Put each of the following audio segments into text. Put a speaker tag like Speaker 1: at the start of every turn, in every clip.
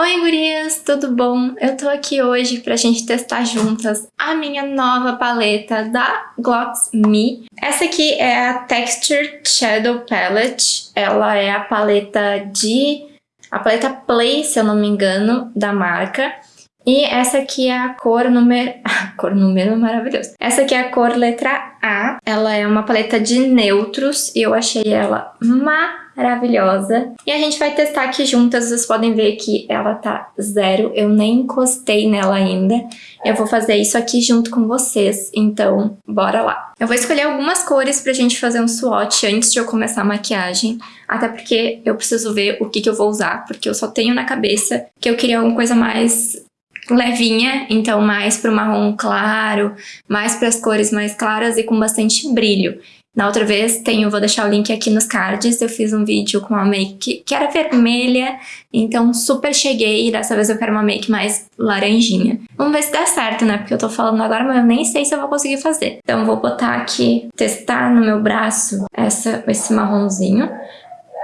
Speaker 1: Oi gurias, tudo bom? Eu tô aqui hoje pra gente testar juntas a minha nova paleta da Glotz Me. Essa aqui é a Texture Shadow Palette, ela é a paleta de... a paleta Play, se eu não me engano, da marca. E essa aqui é a cor número... A cor número é maravilhoso. Essa aqui é a cor letra A. Ela é uma paleta de neutros e eu achei ela maravilhosa maravilhosa. E a gente vai testar aqui juntas, vocês podem ver que ela tá zero, eu nem encostei nela ainda. Eu vou fazer isso aqui junto com vocês, então bora lá. Eu vou escolher algumas cores pra gente fazer um swatch antes de eu começar a maquiagem, até porque eu preciso ver o que, que eu vou usar, porque eu só tenho na cabeça que eu queria alguma coisa mais levinha, então mais pro marrom claro, mais para as cores mais claras e com bastante brilho. Na outra vez, tenho, vou deixar o link aqui nos cards, eu fiz um vídeo com uma make que era vermelha, então super cheguei, e dessa vez eu quero uma make mais laranjinha. Vamos ver se dá certo, né? Porque eu tô falando agora, mas eu nem sei se eu vou conseguir fazer. Então vou botar aqui, testar no meu braço essa, esse marronzinho.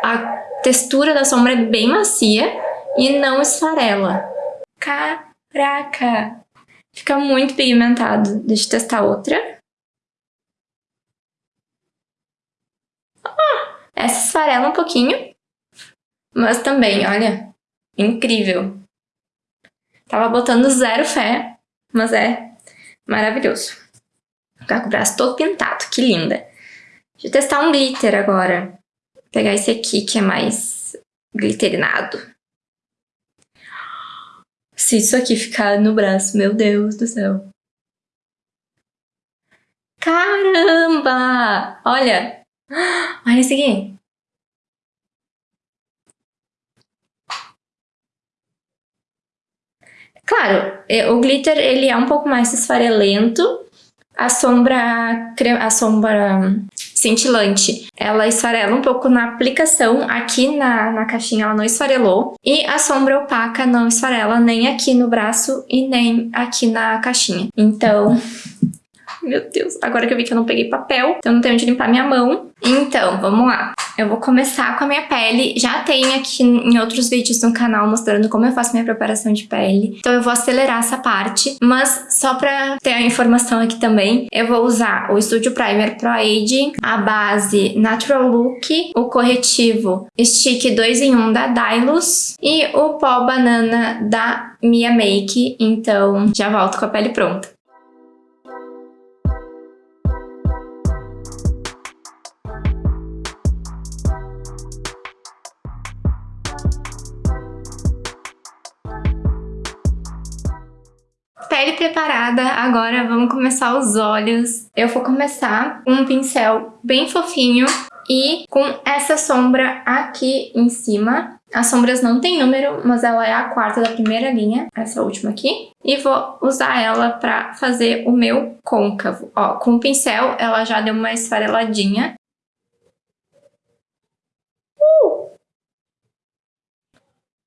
Speaker 1: A textura da sombra é bem macia e não esfarela. Caraca! Fica muito pigmentado. Deixa eu testar outra. Essa esfarela um pouquinho, mas também, olha, incrível. Tava botando zero fé, mas é maravilhoso. Ficar com o braço todo pintado, que linda. Deixa eu testar um glitter agora. Vou pegar esse aqui que é mais glitterinado. Se isso aqui ficar no braço, meu Deus do céu. Caramba! Olha, Olha esse aqui. Claro, é, o glitter ele é um pouco mais esfarelento. A sombra, a sombra cintilante, ela esfarela um pouco na aplicação. Aqui na, na caixinha ela não esfarelou. E a sombra opaca não esfarela nem aqui no braço e nem aqui na caixinha. Então, meu Deus, agora que eu vi que eu não peguei papel, então não tenho onde limpar minha mão. Então, vamos lá. Eu vou começar com a minha pele. Já tem aqui em outros vídeos no canal mostrando como eu faço minha preparação de pele. Então eu vou acelerar essa parte. Mas só pra ter a informação aqui também, eu vou usar o Studio Primer Pro Age, a base Natural Look, o corretivo Stick 2 em 1 da Dylos e o pó banana da Mia Make. Então já volto com a pele pronta. Pele preparada, agora vamos começar os olhos. Eu vou começar com um pincel bem fofinho e com essa sombra aqui em cima. As sombras não tem número, mas ela é a quarta da primeira linha, essa última aqui. E vou usar ela pra fazer o meu côncavo. Ó, com o pincel ela já deu uma esfareladinha. Uh!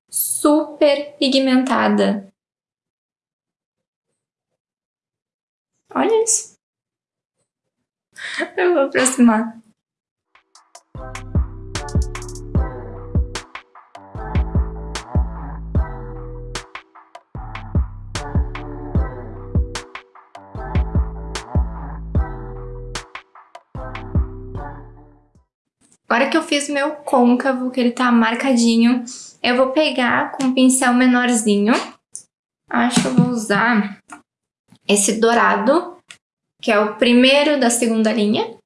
Speaker 1: Super pigmentada. Olha isso. Eu vou aproximar. Agora que eu fiz meu côncavo, que ele tá marcadinho, eu vou pegar com um pincel menorzinho. Acho que eu vou usar esse dourado, que é o primeiro da segunda linha,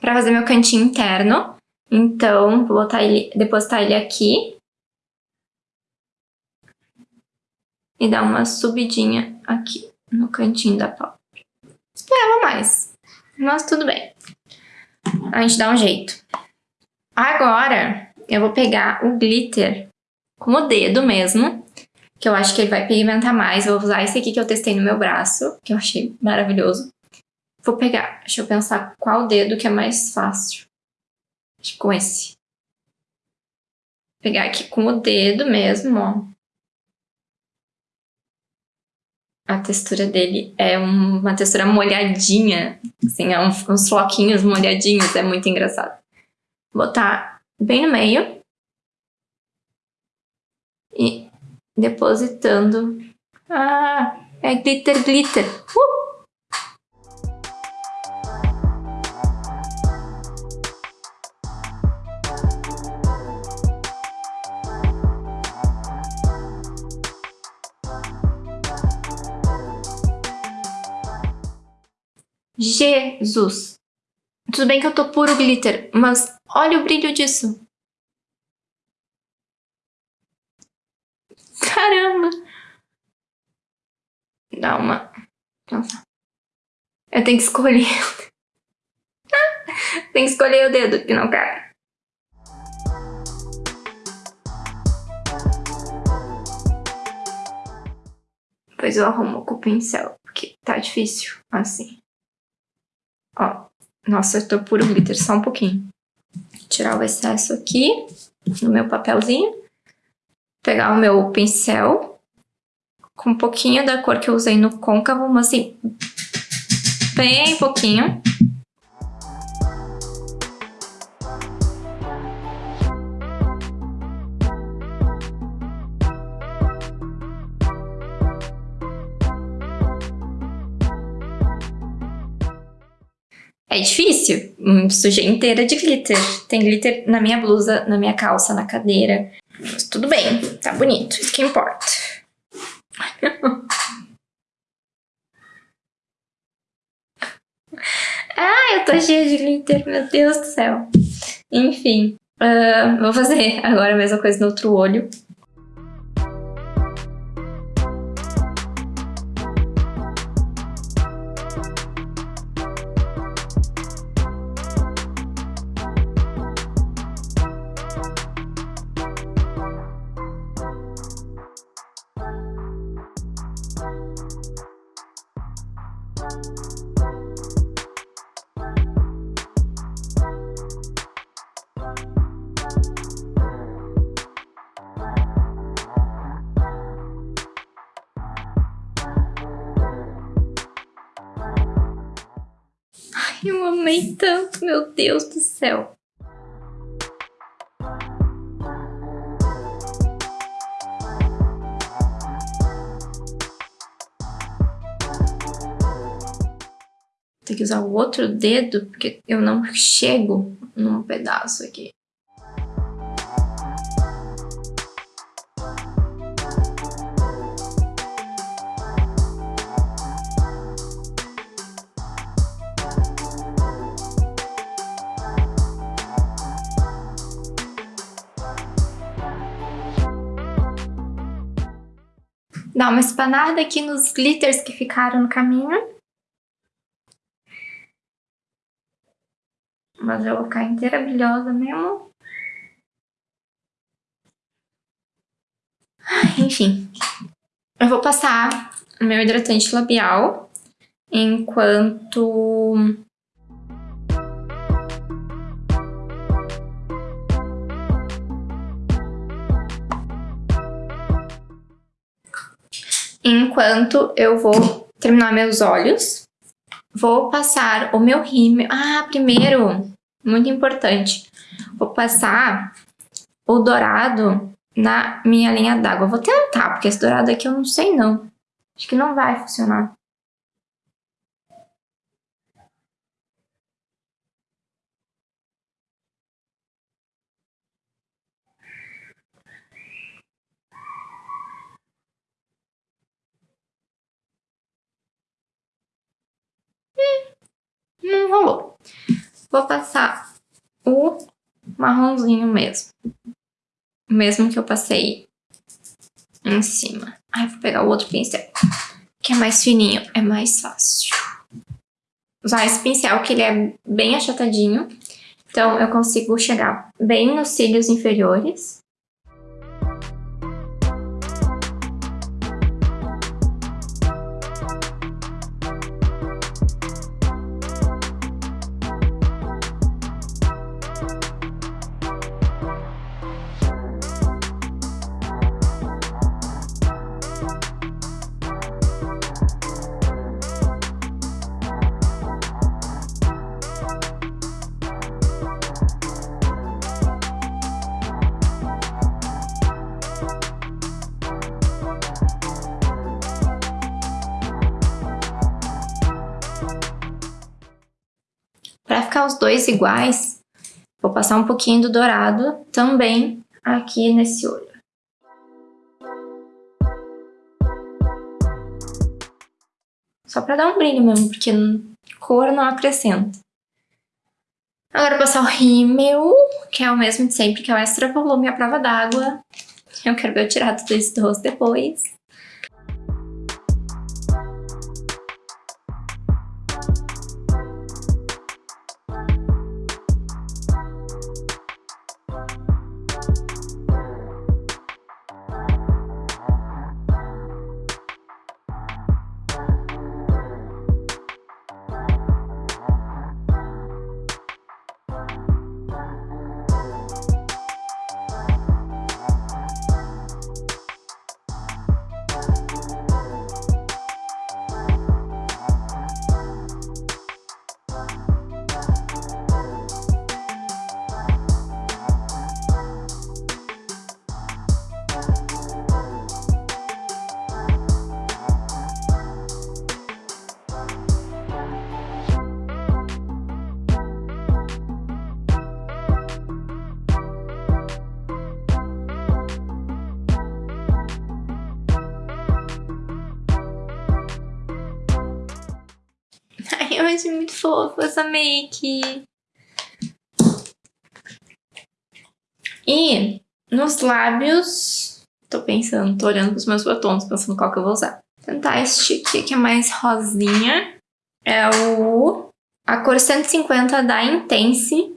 Speaker 1: para fazer meu cantinho interno. Então, vou botar ele, depositar ele aqui. E dar uma subidinha aqui no cantinho da pálpebra. Esperava mais, mas tudo bem. A gente dá um jeito. Agora, eu vou pegar o glitter com o dedo mesmo que eu acho que ele vai pigmentar mais. Vou usar esse aqui que eu testei no meu braço, que eu achei maravilhoso. Vou pegar, deixa eu pensar qual dedo que é mais fácil. Acho que com esse. Vou pegar aqui com o dedo mesmo, ó. A textura dele é uma textura molhadinha, assim, é uns, uns floquinhos molhadinhos, é muito engraçado. Vou botar bem no meio. e depositando. Ah, é glitter, glitter. Uh! Jesus! Tudo bem que eu tô puro glitter, mas olha o brilho disso. Caramba! Dá uma... Nossa. Eu tenho que escolher. Tem que escolher o dedo que não quer. Depois eu arrumo com o pincel, porque tá difícil assim. Ó, nossa, eu tô puro glitter, só um pouquinho. Tirar o excesso aqui no meu papelzinho. Pegar o meu pincel com um pouquinho da cor que eu usei no côncavo, mas assim, bem pouquinho. É difícil. Sujei inteira de glitter. Tem glitter na minha blusa, na minha calça, na cadeira. Mas tudo bem, tá bonito. Isso que importa. ah, eu tô cheia de glitter, meu Deus do céu. Enfim, uh, vou fazer agora a mesma coisa no outro olho. Eu amei tanto, meu Deus do céu. Tem que usar o outro dedo, porque eu não chego num pedaço aqui. Dá uma espanada aqui nos glitters que ficaram no caminho. Mas eu vou ficar inteira brilhosa mesmo. Enfim. Eu vou passar o meu hidratante labial enquanto Enquanto eu vou terminar meus olhos, vou passar o meu rímel. Ah, primeiro, muito importante, vou passar o dourado na minha linha d'água. Vou tentar, porque esse dourado aqui eu não sei não. Acho que não vai funcionar. Não rolou. Vou passar o marronzinho mesmo. O mesmo que eu passei em cima. Ai, vou pegar o outro pincel, que é mais fininho, é mais fácil. Usar esse pincel, que ele é bem achatadinho. Então, eu consigo chegar bem nos cílios inferiores. Ficar os dois iguais, vou passar um pouquinho do dourado também aqui nesse olho. Só pra dar um brilho mesmo, porque cor não acrescenta. Agora passar o rímel, que é o mesmo de sempre, que é o extra volume à prova d'água. Eu quero ver eu tirar tudo isso do rosto depois. Eu achei muito fofo essa make. E nos lábios, tô pensando, tô olhando pros meus batons, pensando qual que eu vou usar. Vou tentar este aqui, que é mais rosinha. É o... A cor 150 da Intense.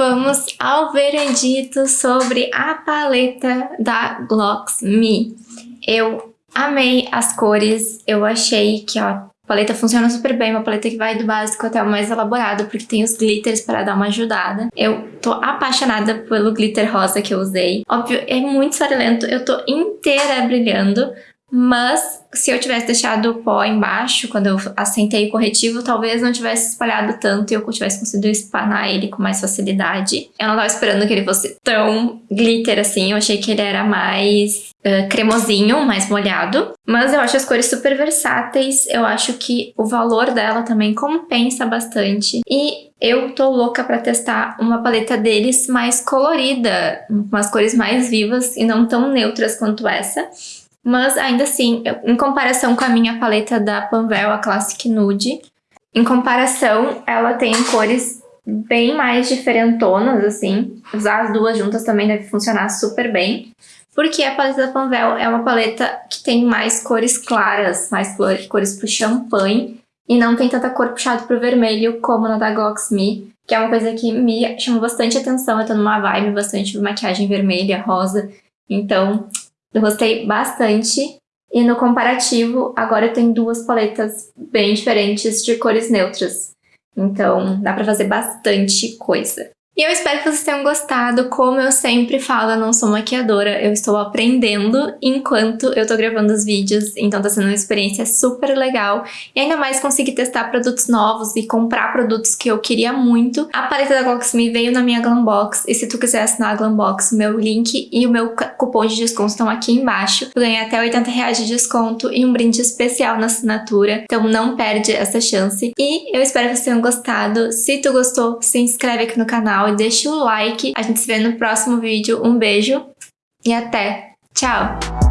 Speaker 1: Vamos ao veredito sobre a paleta da Glocks Me. Eu amei as cores, eu achei que ó, a paleta funciona super bem, uma paleta que vai do básico até o mais elaborado, porque tem os glitters para dar uma ajudada. Eu tô apaixonada pelo glitter rosa que eu usei. Óbvio, é muito farelento, eu tô inteira brilhando, mas se eu tivesse deixado o pó embaixo, quando eu assentei o corretivo, talvez não tivesse espalhado tanto e eu tivesse conseguido espanar ele com mais facilidade. Eu não tava esperando que ele fosse tão glitter assim, eu achei que ele era mais uh, cremosinho, mais molhado. Mas eu acho as cores super versáteis, eu acho que o valor dela também compensa bastante. E eu tô louca pra testar uma paleta deles mais colorida, com umas cores mais vivas e não tão neutras quanto essa. Mas ainda assim, em comparação com a minha paleta da Panvel, a Classic Nude, em comparação, ela tem cores bem mais diferentonas, assim. Usar as duas juntas também deve funcionar super bem. Porque a paleta da Panvel é uma paleta que tem mais cores claras, mais cores pro champanhe. E não tem tanta cor puxada pro vermelho como na da Glox Me, que é uma coisa que me chama bastante atenção. Eu tô numa vibe bastante de maquiagem vermelha, rosa. Então, eu gostei bastante. E no comparativo, agora eu tenho duas paletas bem diferentes de cores neutras. Então, dá pra fazer bastante coisa. E eu espero que vocês tenham gostado. Como eu sempre falo, eu não sou maquiadora, eu estou aprendendo enquanto eu tô gravando os vídeos, então tá sendo uma experiência super legal. E ainda mais conseguir testar produtos novos e comprar produtos que eu queria muito. A paleta da Glocksme veio na minha Glambox, e se tu quiser assinar a Glambox, meu link e o meu cupom de desconto estão aqui embaixo. Tu ganha até 80 reais de desconto e um brinde especial na assinatura, então não perde essa chance. E eu espero que vocês tenham gostado. Se tu gostou, se inscreve aqui no canal e deixa o like. A gente se vê no próximo vídeo. Um beijo e até! Tchau!